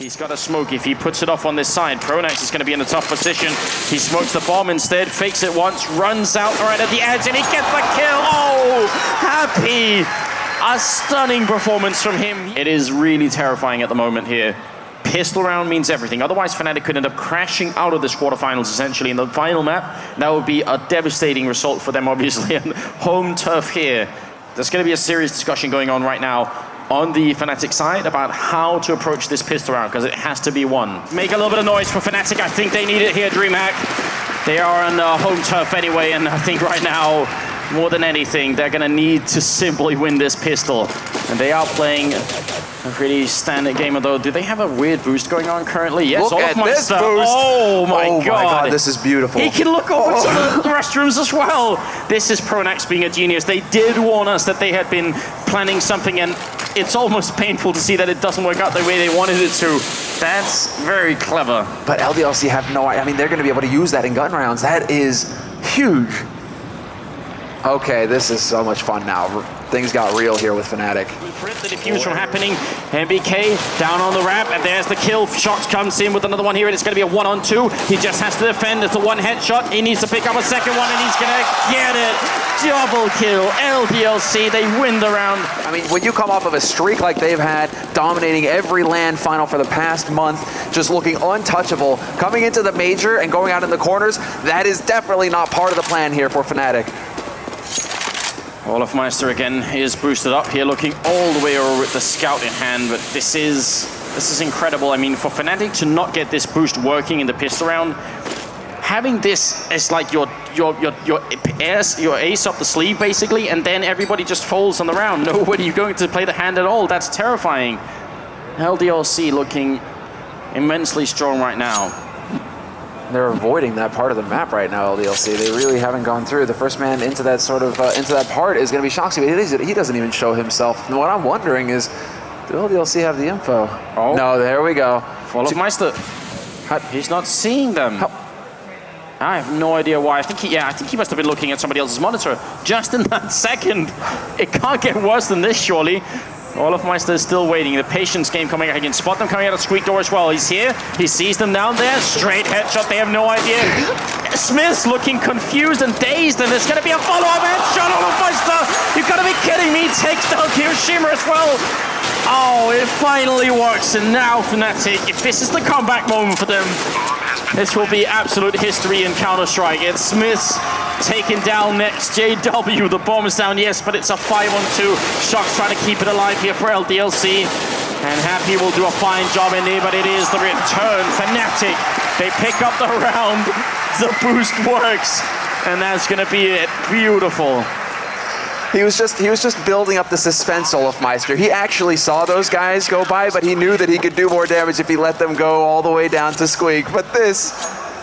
He's got a smoke. If he puts it off on this side, Pronax is going to be in a tough position. He smokes the bomb instead, fakes it once, runs out right at the edge, and he gets the kill. Oh, happy. A stunning performance from him. It is really terrifying at the moment here. Pistol round means everything. Otherwise, Fnatic could end up crashing out of this quarterfinals essentially in the final map. That would be a devastating result for them, obviously. And home turf here. There's going to be a serious discussion going on right now on the Fnatic side about how to approach this pistol round because it has to be won. Make a little bit of noise for Fnatic. I think they need it here, DreamHack. They are on uh, home turf anyway, and I think right now, more than anything, they're going to need to simply win this pistol. And they are playing a pretty standard game, although do they have a weird boost going on currently? Yes, look at this boost. Oh my, oh god. my god, this is beautiful. He can look over oh. to the restrooms as well. This is Pronax being a genius. They did warn us that they had been planning something and it's almost painful to see that it doesn't work out the way they wanted it to. That's very clever. But LDLC have no I mean, they're going to be able to use that in gun rounds. That is huge. Okay, this is so much fun now things got real here with Fnatic. Prevent the defuse from happening. NBK down on the ramp, and there's the kill. Shox comes in with another one here, and it's going to be a one-on-two. He just has to defend. It's a one headshot. He needs to pick up a second one, and he's going to get it. Double kill. LDLC, they win the round. I mean, when you come off of a streak like they've had, dominating every LAN final for the past month, just looking untouchable, coming into the major and going out in the corners, that is definitely not part of the plan here for Fnatic. Olofmeister again is boosted up here, looking all the way over with the scout in hand, but this is this is incredible. I mean, for Fnatic to not get this boost working in the pistol round, having this as like your your your your ace, your ace up the sleeve basically, and then everybody just falls on the round. Nobody going to play the hand at all. That's terrifying. LDLC looking immensely strong right now they're avoiding that part of the map right now, LDLC. They really haven't gone through. The first man into that sort of uh, into that part is going to be Shoxy, but he doesn't even show himself. And what I'm wondering is, do LDLC have the info? Oh. No, there we go. Follow Meister. He's not seeing them. How? I have no idea why. I think he, yeah, I think he must have been looking at somebody else's monitor just in that second. It can't get worse than this, surely. Olofmeister is still waiting. The patience game coming out. He can spot them coming out of Squeak door as well. He's here. He sees them down there. Straight headshot. They have no idea. Smith's looking confused and dazed, and there's going to be a follow-up headshot. olofmeister. You've got to be kidding me. Takes down kioShiMa as well. Oh, it finally works. And now Fnatic, if this is the comeback moment for them, this will be absolute history in Counter-Strike. It's Smith's taken down next. JW, the bomb is down, yes, but it's a 5 on 2. Shox trying to keep it alive here for LDLC. And Happy will do a fine job in there, but it is the return. Fnatic, they pick up the round. The boost works. And that's going to be it. Beautiful. He was just he was just building up the suspense, olofmeister. He actually saw those guys go by, but he knew that he could do more damage if he let them go all the way down to Squeak. But this,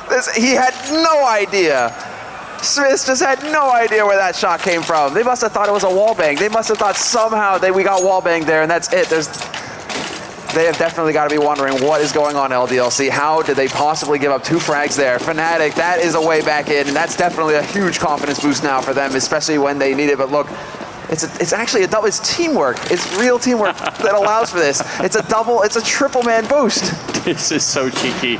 this he had no idea. Smith just had no idea where that shot came from. They must have thought it was a wall bang. They must have thought somehow that we got wall bang there, and that's it. There's they have definitely got to be wondering what is going on LDLC. How did they possibly give up two frags there? Fnatic, that is a way back in, and that's definitely a huge confidence boost now for them, especially when they need it. But look, it's a, it's actually a double. It's teamwork. It's real teamwork that allows for this. It's a double. It's a triple man boost. This is so cheeky.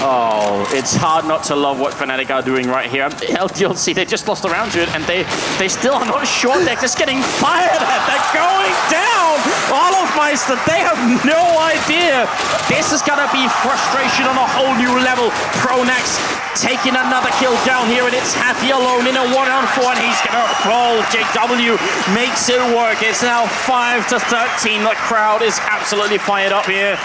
Oh, it's hard not to love what Fnatic are doing right here. LDLC, they just lost around to it, and they, they still are not sure. They're just getting fired at. They're going down. olofmeister, they have no idea. This is going to be frustration on a whole new level. Pronax taking another kill down here, and it's Happy alone in a one-on-four, and he's going to fall. JW makes it work. It's now 5 to 13. The crowd is absolutely fired up here.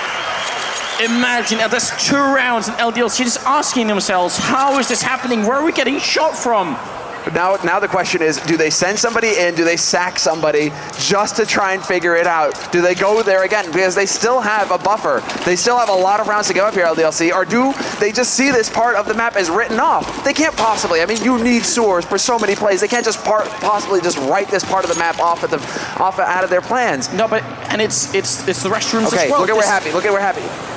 Imagine, uh, there's two rounds and LDLC just asking themselves, how is this happening? Where are we getting shot from? Now, now the question is, do they send somebody in? Do they sack somebody just to try and figure it out? Do they go there again? Because they still have a buffer. They still have a lot of rounds to go up here, LDLC. Or do they just see this part of the map as written off? They can't possibly. I mean, you need sewers for so many plays. They can't just part, possibly just write this part of the map off at the off out of their plans. No, but and it's it's it's the restrooms okay, as well. look at where happy. Look at where happy.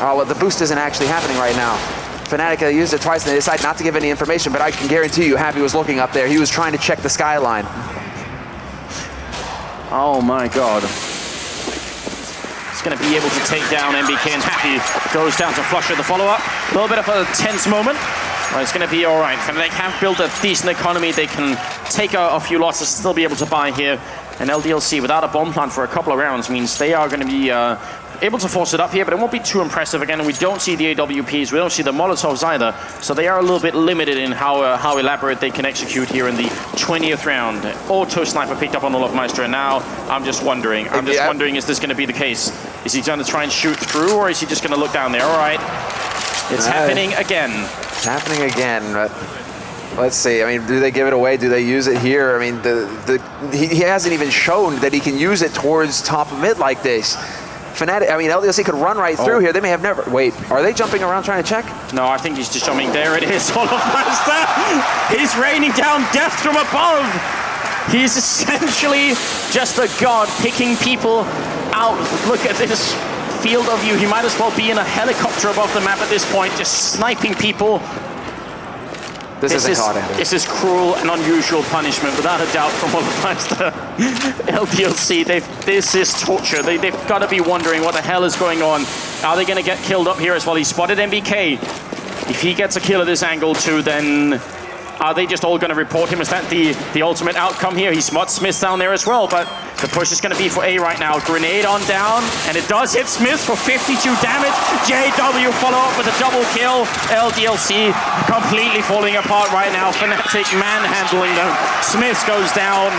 Oh, well, the boost isn't actually happening right now. Fnatic used it twice and they decided not to give any information, but I can guarantee you Happy was looking up there. He was trying to check the skyline. Oh my god. He's going to be able to take down NBK and Happy goes down to Flusha the follow-up. A little bit of a tense moment. But it's going to be all right. Fnatic have built a decent economy. They can take a, a few losses, still be able to buy here. And LDLC without a bomb plant for a couple of rounds means they are going to be uh, able to force it up here, but it won't be too impressive again. We don't see the AWPs, we don't see the Molotovs either. So they are a little bit limited in how uh, how elaborate they can execute here in the 20th round. Auto Sniper picked up on Olofmeister, and now I'm just wondering, I'm just Yeah. wondering, is this going to be the case? Is he going to try and shoot through, or is he just going to look down there? All right, it's happening again. It's happening again, but let's see. I mean, do they give it away? Do they use it here? I mean, the, the he, he hasn't even shown that he can use it towards top of mid like this. Fnatic, I mean, LDLC could run right through Oh. here. They may have never. Wait, are they jumping around trying to check? No, I think he's just jumping. There it is, Olofmeister. He's raining down death from above. He's essentially just a god picking people out. Look at this field of view. He might as well be in a helicopter above the map at this point, just sniping people. This, This is, Andy. this is cruel and unusual punishment, without a doubt, from Olofmeister. Uh, LDLC, they've, this is torture. They, they've got to be wondering what the hell is going on. Are they going to get killed up here as well? He spotted NBK. If he gets a kill at this angle too, then are they just all going to report him? Is that the, the ultimate outcome here? He spots Smith down there as well, but the push is going to be for A right now. Grenade on down, and it does hit Smith for 52 damage. JW follow up with a double kill. LDLC completely falling apart right now. Fnatic manhandling them. Smith goes down.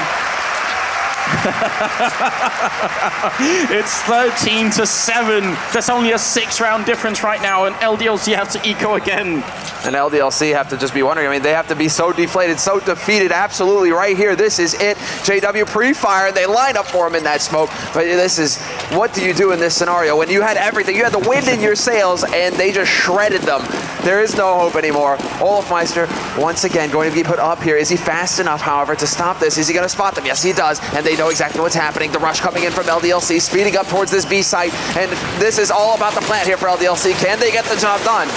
it's 13 to 7. That's only a six round difference right now, and LDLC have to eco again. And LDLC have to just be wondering. I mean, they have to be so deflated, so defeated. Absolutely, right here. This is it. JW pre-fire. They line up for him in that smoke. But this is what do you do in this scenario when you had everything? You had the wind in your sails, and they just shredded them. There is no hope anymore. Olofmeister once again going to be put up here. Is he fast enough, however, to stop this? Is he going to spot them? Yes, he does. And they know exactly what's happening. The rush coming in from LDLC, speeding up towards this B site. And this is all about the plant here for LDLC. Can they get the job done?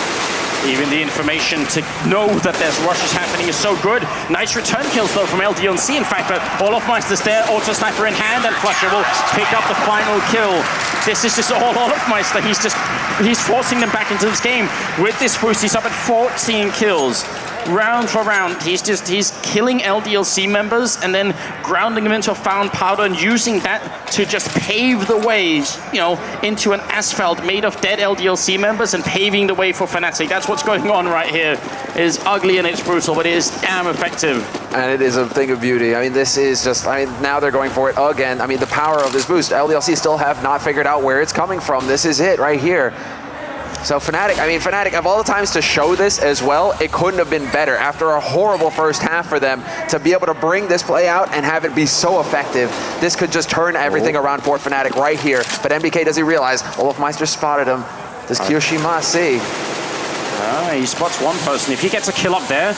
Even the information to know that there's rushes happening is so good. Nice return kills though from LDLC. In fact, but Olofmeister's there, auto sniper in hand, and Flusha will pick up the final kill. This is just all Olofmeister. He's just he's forcing them back into this game. With this boost, he's up at 14 kills. Round for round, he's just he's killing LDLC members and then grounding them into a found powder and using that to just pave the way, you know, into an asphalt made of dead LDLC members and paving the way for Fnatic. That's what's going on right here. It is ugly and it's brutal, but it is damn effective. and it is a thing of beauty. I mean, this is just, I mean, now they're going for it again. I mean, the power of this boost. LDLC still have not figured out where it's coming from. This is it right here. So Fnatic, I mean, Fnatic, of all the times to show this as well, it couldn't have been better. After a horrible first half for them, to be able to bring this play out and have it be so effective, this could just turn everything around for Fnatic right here. But MBK, does he realize Olofmeister spotted him? Does kioShiMa see? Ah, he spots one person. If he gets a kill up there,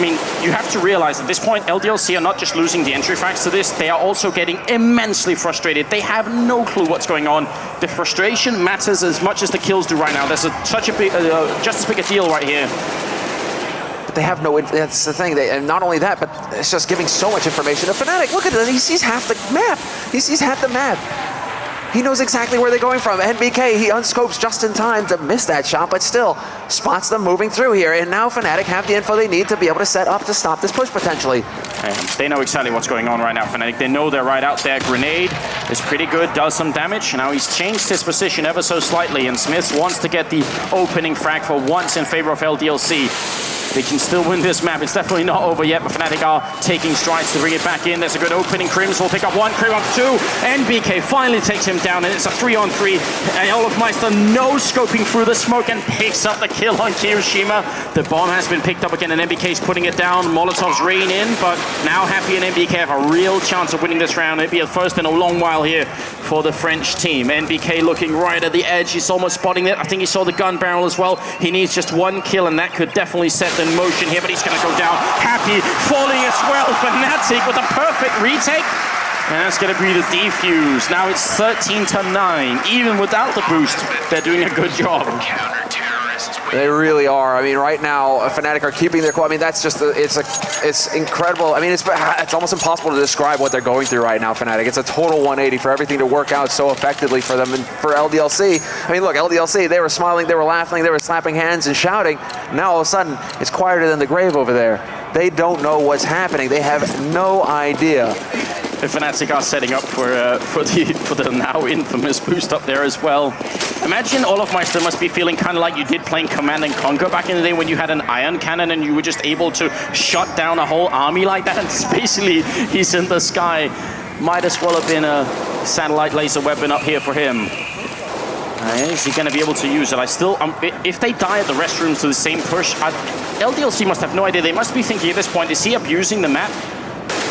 I mean, you have to realize at this point, LDLC are not just losing the entry facts to this, they are also getting immensely frustrated. They have no clue what's going on. The frustration matters as much as the kills do right now. There's a, such a big, uh, just as big a deal right here. But they have no, that's the thing. They, and not only that, but it's just giving so much information to Fnatic. Look at this, he sees half the map. He sees half the map. He knows exactly where they're going from. NBK, he unscopes just in time to miss that shot, but still spots them moving through here. And now Fnatic have the info they need to be able to set up to stop this push potentially. And they know exactly what's going on right now, Fnatic. They know they're right out there. Grenade is pretty good, does some damage. Now he's changed his position ever so slightly, and Smith wants to get the opening frag for once in favor of LDLC. They can still win this map. It's definitely not over yet, but Fnatic are taking strides to bring it back in. There's a good opening. KRIMZ will pick up one, Crim up two. NBK finally takes him down, and it's a three on three. And Olofmeister no scoping through the smoke and picks up the kill on kioShiMa. The bomb has been picked up again, and NBK's putting it down. Molotovs rain in, but now Happy and NBK have a real chance of winning this round. It'd be a first in a long while here for the French team. NBK looking right at the edge. He's almost spotting it. I think he saw the gun barrel as well. He needs just one kill, and that could definitely set the motion here, but he's going to go down. Happy falling as well. Fnatic with a perfect retake. And that's going to be the defuse. Now it's 13 to 9. Even without the boost, they're doing a good job. They really are. I mean, right now, Fnatic are keeping their cool. I mean, that's just, a, it's a, it's incredible. I mean, it's, it's almost impossible to describe what they're going through right now, Fnatic. It's a total 180 for everything to work out so effectively for them and for LDLC. I mean, look, LDLC, they were smiling, they were laughing, they were slapping hands and shouting. Now, all of a sudden, it's quieter than the grave over there. They don't know what's happening. They have no idea if Fnatic are setting up for uh, for the for the now infamous boost up there as well. Imagine all of Olofmeister must be feeling kind of like you did playing Command and Conquer back in the day when you had an ion cannon and you were just able to shut down a whole army like that. Basically, he's in the sky. Might as well have been a satellite laser weapon up here for him. Uh, is he going to be able to use it? I still, um, if they die at the restrooms to the same push, I, LDLC must have no idea. They must be thinking at this point, is he abusing the map?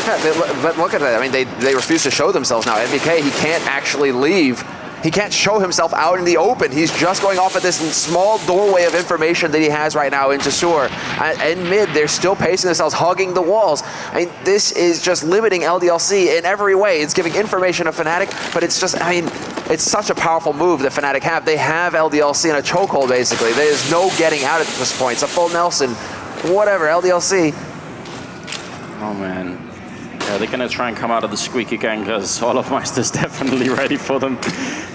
Yeah, but look at that. I mean, they, they refuse to show themselves now. NBK, he can't actually leave he can't show himself out in the open. He's just going off of this small doorway of information that he has right now into Sewer. And mid, they're still pacing themselves, hugging the walls. I mean, this is just limiting LDLC in every way. It's giving information to Fnatic, but it's just, I mean, it's such a powerful move that Fnatic have. They have LDLC in a chokehold, basically. There's no getting out at this point. It's a full Nelson. Whatever, LDLC. Oh, man. Yeah, they're going to try and come out of the squeak again because Olofmeister's definitely ready for them.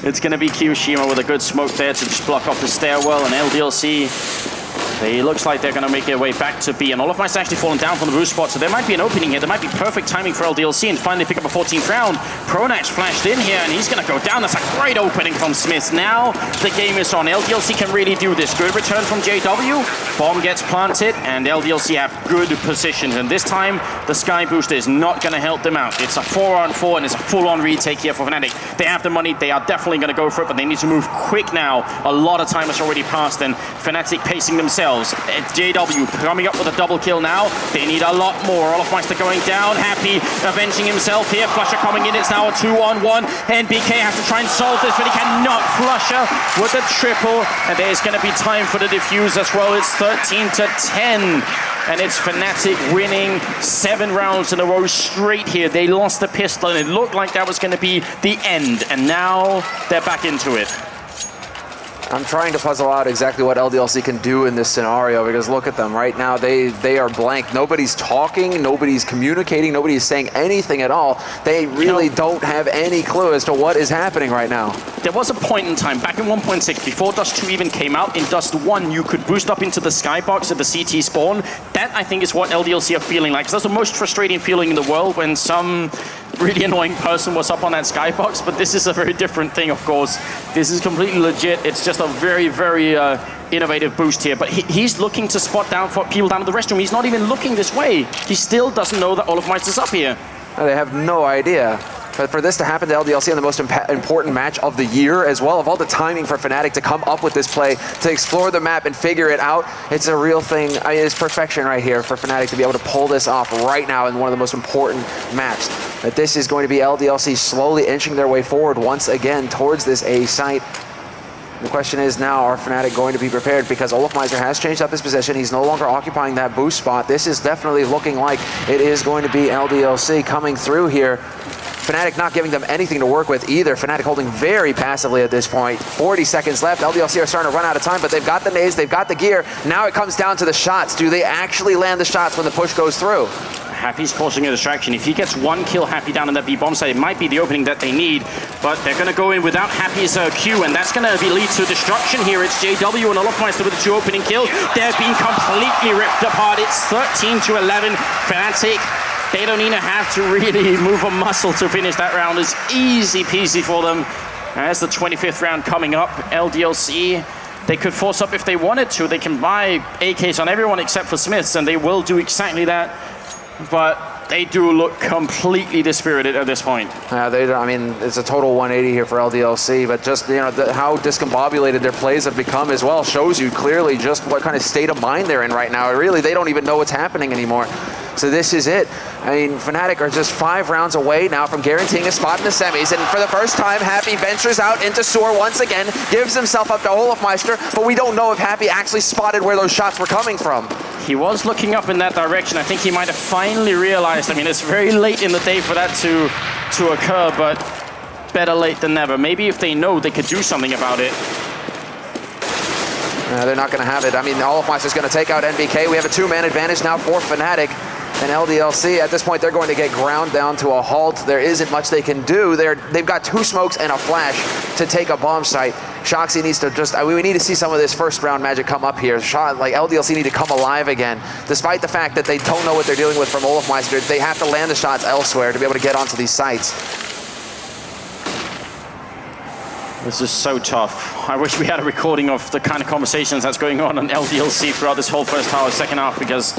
It's going to be kioShiMa with a good smoke there to just block off the stairwell and LDLC it looks like they're going to make their way back to B, and all of Olofmeister actually fallen down from the roof spot, so there might be an opening here. There might be perfect timing for LDLC and finally pick up a 14th round. Pronax flashed in here, and he's going to go down. That's a great opening from Smith. Now the game is on. LDLC can really do this. Good return from JW. Bomb gets planted, and LDLC have good positions, and this time the Sky Booster is not going to help them out. It's a 4 on 4, and it's a full-on retake here for Fnatic. They have the money. They are definitely going to go for it, but they need to move quick now. A lot of time has already passed, and Fnatic pacing themselves themselves. It's JW coming up with a double kill now. They need a lot more. Olofmeister going down. Happy avenging himself here. Flusha coming in. It's now a two-on-one. NBK has to try and solve this, but he cannot. Flusha with a triple. And there's going to be time for the defuse as well. It's 13 to 10 and it's Fnatic winning seven rounds in a row straight here. They lost the pistol, and it looked like that was going to be the end, and now they're back into it. I'm trying to puzzle out exactly what LDLC can do in this scenario because look at them right now. They they are blank. Nobody's talking. Nobody's communicating. Nobody's saying anything at all. They really you know, don't have any clue as to what is happening right now. There was a point in time back in 1.6 before Dust 2 even came out. In Dust 1, you could boost up into the skybox at the CT spawn. That I think is what LDLC are feeling like. That's the most frustrating feeling in the world when some really annoying person was up on that skybox, but this is a very different thing, of course. This is completely legit. It's just a very, very uh, innovative boost here. But he, he's looking to spot down for people down at the restroom. He's not even looking this way. He still doesn't know that Olofmeister's up here. They have no idea. But for this to happen to LDLC in the most important match of the year as well, of all the timing for Fnatic to come up with this play, to explore the map and figure it out, it's a real thing. I mean, it's perfection right here for Fnatic to be able to pull this off right now in one of the most important maps. That this is going to be LDLC slowly inching their way forward once again towards this A site. The question is now, are Fnatic going to be prepared? Because Olofmeister has changed up his position. He's no longer occupying that boost spot. This is definitely looking like it is going to be LDLC coming through here. Fnatic not giving them anything to work with either. Fnatic holding very passively at this point. 40 seconds left. LDLC are starting to run out of time, but they've got the nades, they've got the gear. Now it comes down to the shots. Do they actually land the shots when the push goes through? Happy's causing a distraction. If he gets one kill Happy down in that B bomb site, it might be the opening that they need, but they're going to go in without Happy's uh, Q, and that's going to lead to destruction here. It's JW and Olofmeister with the two opening kills. They're being completely ripped apart. It's 13 to 11. Fnatic they don't even have to really move a muscle to finish that round. It's easy peasy for them. As the 25th round coming up, LDLC, they could force up if they wanted to. They can buy AKs on everyone except for Smiths, and they will do exactly that. But they do look completely dispirited at this point. Yeah, they. I mean, it's a total 180 here for LDLC, but just you know the, how discombobulated their plays have become as well shows you clearly just what kind of state of mind they're in right now. Really, they don't even know what's happening anymore. So this is it. I mean, Fnatic are just five rounds away now from guaranteeing a spot in the semis. And for the first time, Happy ventures out into Sewer once again, gives himself up to Olofmeister, but we don't know if Happy actually spotted where those shots were coming from. He was looking up in that direction. I think he might have finally realized. I mean, it's very late in the day for that to, to occur, but better late than never. Maybe if they know they could do something about it. Uh, they're not going to have it. I mean, Olofmeister's going to take out NBK. We have a two-man advantage now for Fnatic and LDLC. At this point, they're going to get ground down to a halt. There isn't much they can do. They're, they've got two smokes and a flash to take a bomb site. Shoxy needs to just, we need to see some of this first round magic come up here. Shot, like LDLC need to come alive again. Despite the fact that they don't know what they're dealing with from Olofmeister, they have to land the shots elsewhere to be able to get onto these sites. This is so tough. I wish we had a recording of the kind of conversations that's going on on LDLC throughout this whole first half, second half, because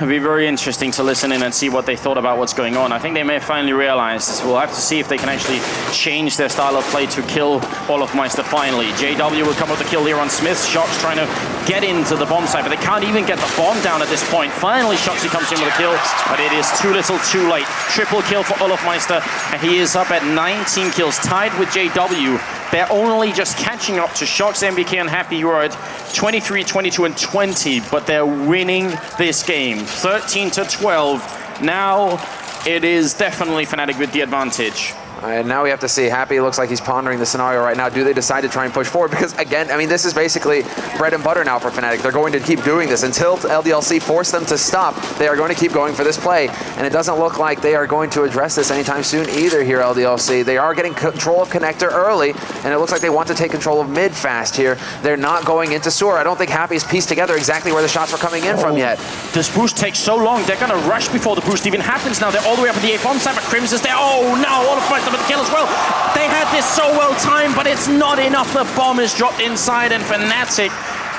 It'd be very interesting to listen in and see what they thought about what's going on. I think they may have finally realized. We'll have to see if they can actually change their style of play to kill Olofmeister finally. JW will come with the kill here on Smith. Shox trying to get into the bomb site, but they can't even get the bomb down at this point. Finally, Shoxy comes in with a kill, but it is too little too late. Triple kill for Olofmeister, and he is up at 19 kills, tied with JW. They're only just catching up to Shox, NBK, and Happy, at 23, 22, and 20, but they're winning this game. 13 to 12. Now it is definitely Fnatic with the advantage. And now we have to see. Happy looks like he's pondering the scenario right now. Do they decide to try and push forward? Because again, I mean, this is basically bread and butter now for Fnatic. They're going to keep doing this until LDLC force them to stop. They are going to keep going for this play, and it doesn't look like they are going to address this anytime soon either. Here, LDLC. They are getting control of connector early, and it looks like they want to take control of mid fast here. They're not going into sewer. I don't think Happy's pieced together exactly where the shots were coming in oh, from yet. This boost takes so long. They're going to rush before the boost even happens. Now they're all the way up at the A bomb side, but KRIMZ is there. Oh no! All of with the kill as well. They had this so well timed, but it's not enough. The bomb is dropped inside, and Fnatic,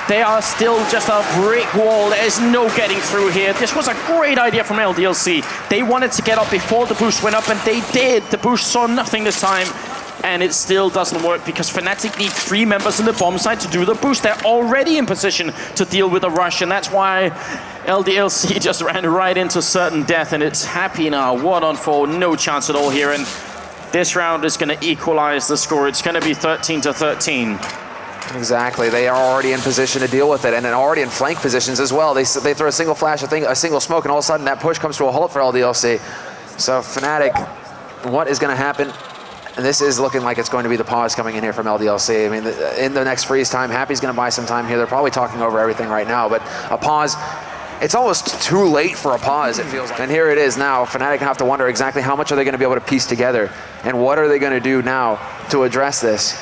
they are still just a brick wall. There's no getting through here. This was a great idea from LDLC. They wanted to get up before the boost went up, and they did. The boost saw nothing this time and it still doesn't work because Fnatic need three members in the bomb site to do the boost. They're already in position to deal with a rush, and that's why LDLC just ran right into certain death, and it's happy now. One on four, no chance at all here, and this round is going to equalize the score. It's going to be 13 to 13. Exactly. They are already in position to deal with it, and then already in flank positions as well. They, they throw a single flash, a, thing, a single smoke, and all of a sudden that push comes to a halt for LDLC. So Fnatic, what is going to happen? And this is looking like it's going to be the pause coming in here from LDLC. I mean, in the next freeze time, Happy's going to buy some time here. They're probably talking over everything right now, but a pause it's almost too late for a pause, it feels like. And here it is now. Fnatic have to wonder exactly how much are they going to be able to piece together, and what are they going to do now to address this?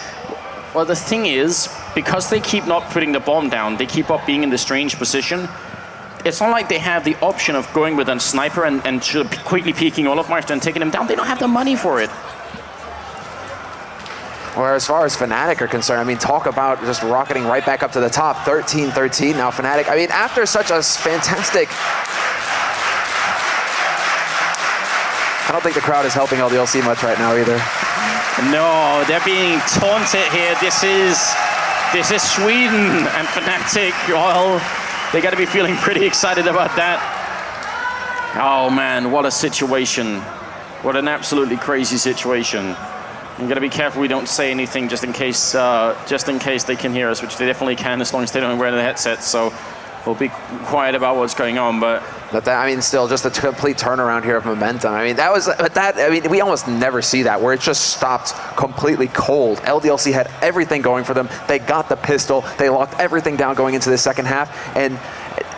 Well, the thing is, because they keep not putting the bomb down, they keep up being in this strange position. It's not like they have the option of going with a sniper and, and quickly peeking Olofmeister and taking him down. They don't have the money for it. Or as far as Fnatic are concerned, I mean, talk about just rocketing right back up to the top. 13-13 now Fnatic. I mean, after such a fantastic... I don't think the crowd is helping LDLC much right now either. No, they're being taunted here. This is this is Sweden and Fnatic. Well, they got to be feeling pretty excited about that. Oh man, what a situation. What an absolutely crazy situation. I'm gonna be careful we don't say anything just in case, uh, just in case they can hear us, which they definitely can as long as they don't wear the headsets. So we'll be quiet about what's going on, but. But that, I mean, still just a complete turnaround here of momentum. I mean, that was, but that, I mean, we almost never see that where it just stopped completely cold. LDLC had everything going for them. They got the pistol. They locked everything down going into the second half. And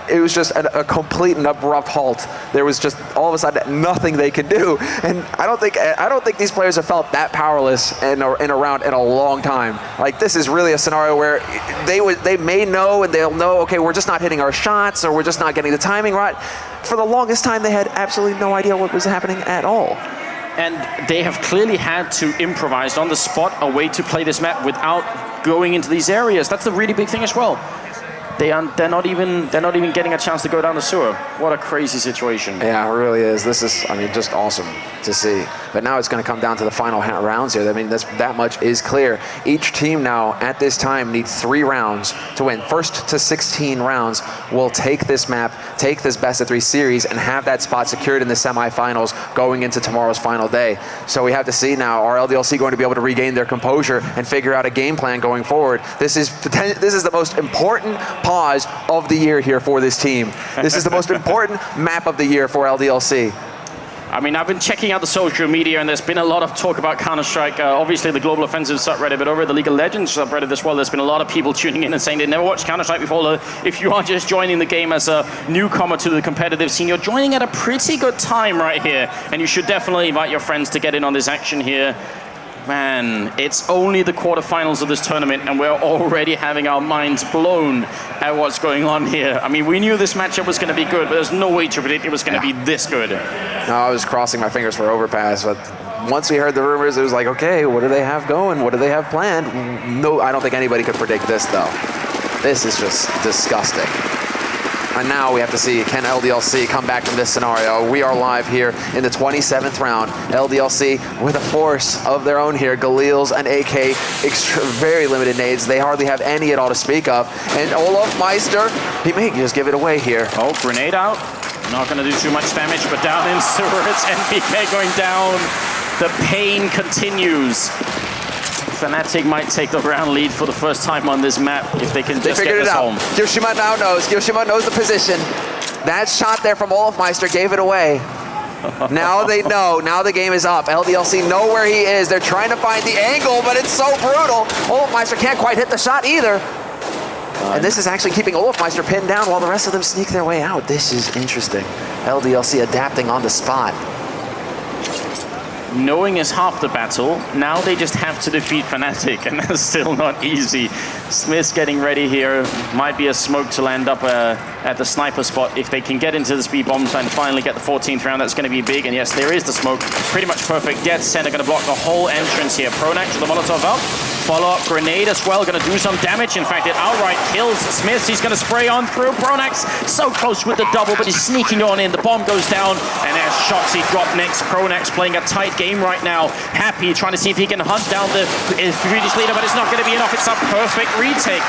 it was just a, a, complete and abrupt halt. There was just all of a sudden nothing they could do, and I don't think I don't think these players have felt that powerless in a, in a round in a long time. Like this is really a scenario where they would they may know and they'll know okay we're just not hitting our shots or we're just not getting the timing right. For the longest time they had absolutely no idea what was happening at all. And they have clearly had to improvise on the spot a way to play this map without going into these areas. That's the really big thing as well they are, they're not even they're not even getting a chance to go down the sewer. What a crazy situation. Yeah, it really is. This is, I mean, just awesome to see. But now it's going to come down to the final rounds here. I mean, that much is clear. Each team now, at this time, needs three rounds to win. First to 16 rounds will take this map, take this best of three series, and have that spot secured in the semifinals going into tomorrow's final day. So we have to see now, are LDLC going to be able to regain their composure and figure out a game plan going forward? This is, this is the most important pause of the year here for this team. This is the most important map of the year for LDLC. I mean, I've been checking out the social media, and there's been a lot of talk about Counter Strike. Uh, obviously, the Global Offensive subreddit, but over at the League of Legends subreddit as well, there's been a lot of people tuning in and saying they never watched Counter Strike before. If you are just joining the game as a newcomer to the competitive scene, you're joining at a pretty good time right here, and you should definitely invite your friends to get in on this action here. Man, it's only the quarterfinals of this tournament, and we're already having our minds blown at what's going on here. I mean, we knew this matchup was going to be good, but there's no way to predict it was going to yeah. be this good. No, I was crossing my fingers for overpass, but once we heard the rumors, it was like, okay, what do they have going? What do they have planned? No, I don't think anybody could predict this, though. This is just disgusting. And now we have to see, can LDLC come back from this scenario? We are live here in the 27th round. LDLC with a force of their own here. Galil's and AK, very limited nades. They hardly have any at all to speak of. And Olofmeister, he may just give it away here. Oh, grenade out. Not going to do too much damage, but down in sewers. NBK going down. The pain continues. Fnatic might take the round lead for the first time on this map if they can they just get this home. kioShiMa now knows. kioShiMa knows the position. That shot there from Olofmeister gave it away. now they know. Now the game is up. LDLC know where he is. They're trying to find the angle, but it's so brutal. Olofmeister can't quite hit the shot either. And this is actually keeping Olofmeister pinned down while the rest of them sneak their way out. This is interesting. LDLC adapting on the spot knowing is half the battle. Now they just have to defeat Fnatic, and that's still not easy. Smith's getting ready here. Might be a smoke to land up uh, at the sniper spot. If they can get into the speed bombs and finally get the 14th round, that's going to be big. And yes, there is the smoke. Pretty much perfect. Dead center going to block the whole entrance here. Pronax with the Molotov up. Follow-up grenade as well, going to do some damage. In fact, it outright kills Smith. He's going to spray on through. Pronax so close with the double, but he's sneaking on in. The bomb goes down, and as Shoxy dropped next. Pronax playing a tight game right now. Happy trying to see if he can hunt down the uh, Swedish leader, but it's not going to be enough. It's a perfect retake.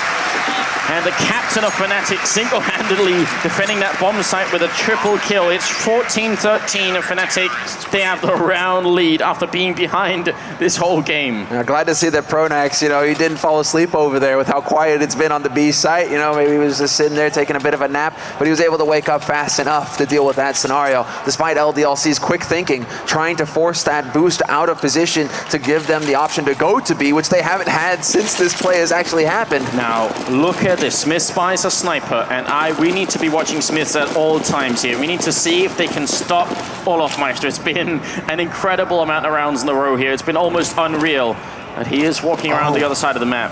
And the captain of Fnatic single-handedly defending that bomb site with a triple kill. It's 14-13 of Fnatic. They have the round lead after being behind this whole game. Yeah, glad to see that Pronax, you know, he didn't fall asleep over there with how quiet it's been on the B site. You know, maybe he was just sitting there taking a bit of a nap, but he was able to wake up fast enough to deal with that scenario, despite LDLC's quick thinking, trying to force that boost out of position to give them the option to go to B, which they haven't had since this play has actually happened. Now, look at this. Smith spies a sniper, and I we need to be watching Smiths at all times here. We need to see if they can stop Olofmeister. It's been an incredible amount of rounds in a row here. It's been almost unreal. And he is walking around oh. the other side of the map.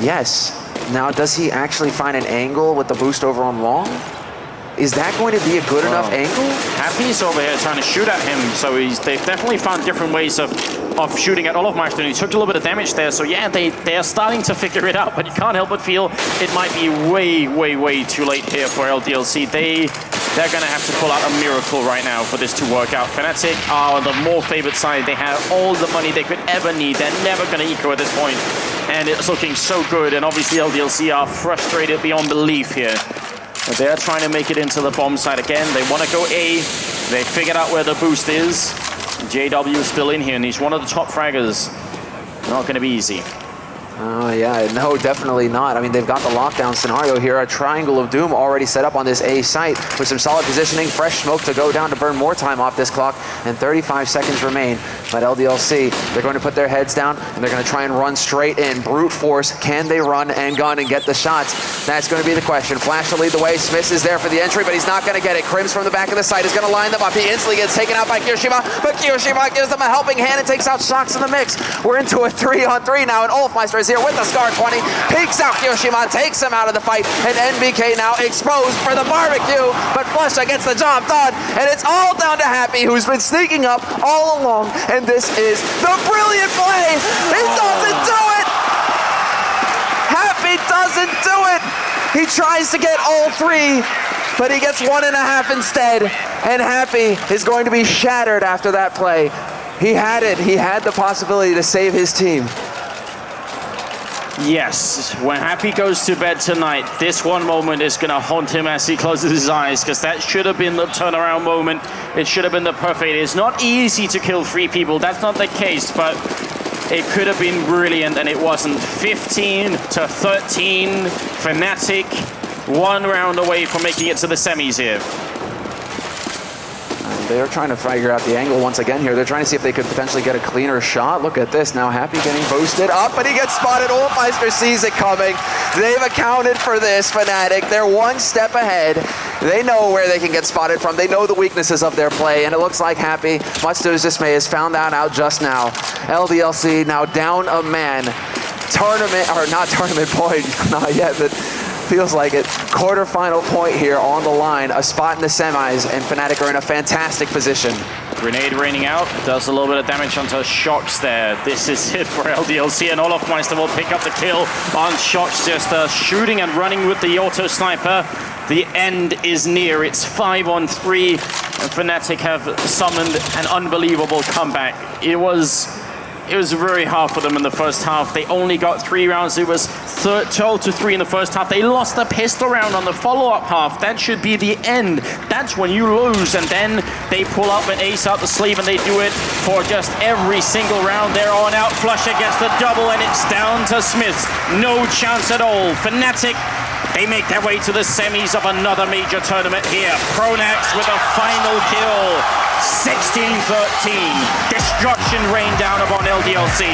Yes. Now, does he actually find an angle with the boost over on long? Is that going to be a good enough angle? Happy's over here trying to shoot at him, so he's, they've definitely found different ways of, of shooting at Olofmeister. He took a little bit of damage there, so yeah, they, they are starting to figure it out, but you can't help but feel it might be way, way, way too late here for LDLC. They, they're going to have to pull out a miracle right now for this to work out. Fnatic are the more favored side. They have all the money they could ever need. They're never going to eco at this point, and it's looking so good, and obviously LDLC are frustrated beyond belief here. But they're trying to make it into the bomb site again. They want to go A. They figured out where the boost is. JW is still in here, and he's one of the top fraggers. Not going to be easy. Oh, yeah, no, definitely not. I mean, they've got the lockdown scenario here. A triangle of doom already set up on this A site with some solid positioning, fresh smoke to go down to burn more time off this clock, and 35 seconds remain. But LDLC, they're going to put their heads down, and they're going to try and run straight in. Brute force, can they run and gun and get the shots? That's going to be the question. Flash to lead the way. Smith is there for the entry, but he's not going to get it. KRIMZ from the back of the site is going to line them up. He instantly gets taken out by kioShiMa, but kioShiMa gives them a helping hand and takes out Shox in the mix. We're into a three-on-three 3 now, and Olofmeister is here with the Scar 20, peeks out kioShiMa, takes him out of the fight, and NBK now exposed for the barbecue, but Flusha gets the job done, and it's all down to Happy, who's been sneaking up all along, and this is the brilliant play! He doesn't do it! Happy doesn't do it! He tries to get all three, but he gets one and a half instead, and Happy is going to be shattered after that play. He had it. He had the possibility to save his team. Yes, when Happy goes to bed tonight, this one moment is going to haunt him as he closes his eyes because that should have been the turnaround moment. It should have been the perfect. It's not easy to kill three people. That's not the case, but it could have been brilliant and it wasn't. 15 to 13, Fnatic, one round away from making it to the semis here. They're trying to figure out the angle once again here. They're trying to see if they could potentially get a cleaner shot. Look at this. Now Happy getting boosted up, but he gets spotted. Olofmeister sees it coming. They've accounted for this, Fnatic. They're one step ahead. They know where they can get spotted from. They know the weaknesses of their play, and it looks like Happy, much to his dismay, has found that out just now. LDLC now down a man. Tournament, or not tournament point, not yet, but feels like it. Quarterfinal point here on the line, a spot in the semis, and Fnatic are in a fantastic position. Grenade raining out, does a little bit of damage onto Shox there. This is it for LDLC, and Olaf Olofmeister will pick up the kill on Shox, just uh, shooting and running with the auto sniper. The end is near, it's five on three, and Fnatic have summoned an unbelievable comeback. It was it was very hard for them in the first half. They only got three rounds. It was 12 to 3 in the first half. They lost the pistol round on the follow-up half. That should be the end. That's when you lose. And then they pull up an ace out the sleeve and they do it for just every single round. They're on out flush against the double and it's down to Smiths. No chance at all. Fnatic they make their way to the semis of another major tournament here. Pronax with a final kill. 16-13. Destruction rained down upon LDLC.